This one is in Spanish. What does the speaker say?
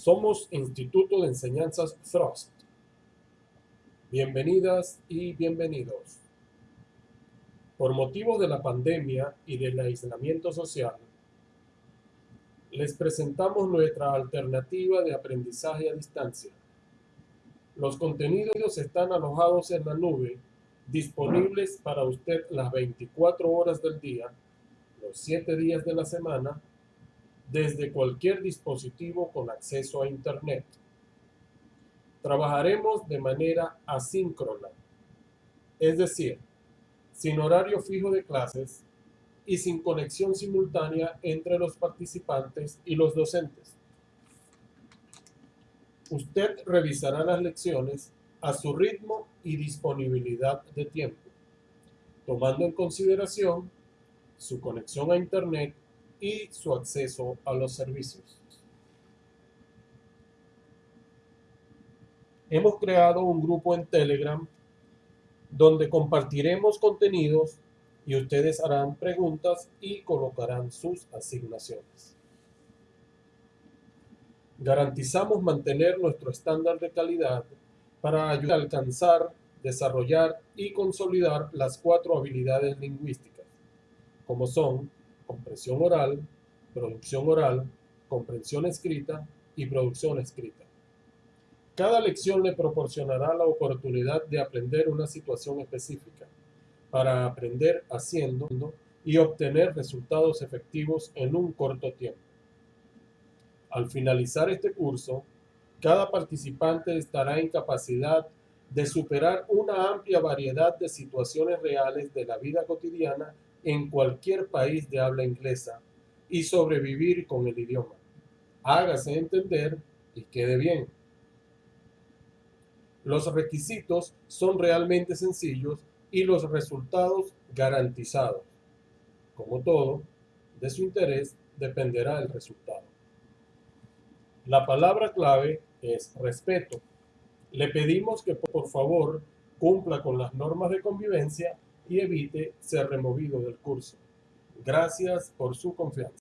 Somos Instituto de Enseñanzas Frost. Bienvenidas y bienvenidos. Por motivo de la pandemia y del aislamiento social, les presentamos nuestra alternativa de aprendizaje a distancia. Los contenidos están alojados en la nube, disponibles para usted las 24 horas del día, los 7 días de la semana desde cualquier dispositivo con acceso a Internet. Trabajaremos de manera asíncrona, es decir, sin horario fijo de clases y sin conexión simultánea entre los participantes y los docentes. Usted revisará las lecciones a su ritmo y disponibilidad de tiempo, tomando en consideración su conexión a Internet y su acceso a los servicios. Hemos creado un grupo en Telegram donde compartiremos contenidos y ustedes harán preguntas y colocarán sus asignaciones. Garantizamos mantener nuestro estándar de calidad para ayudar a alcanzar, desarrollar y consolidar las cuatro habilidades lingüísticas, como son comprensión oral, producción oral, comprensión escrita y producción escrita. Cada lección le proporcionará la oportunidad de aprender una situación específica para aprender haciendo y obtener resultados efectivos en un corto tiempo. Al finalizar este curso, cada participante estará en capacidad de superar una amplia variedad de situaciones reales de la vida cotidiana en cualquier país de habla inglesa y sobrevivir con el idioma. Hágase entender y quede bien. Los requisitos son realmente sencillos y los resultados garantizados. Como todo, de su interés dependerá el resultado. La palabra clave es respeto. Le pedimos que por favor cumpla con las normas de convivencia y evite ser removido del curso. Gracias por su confianza.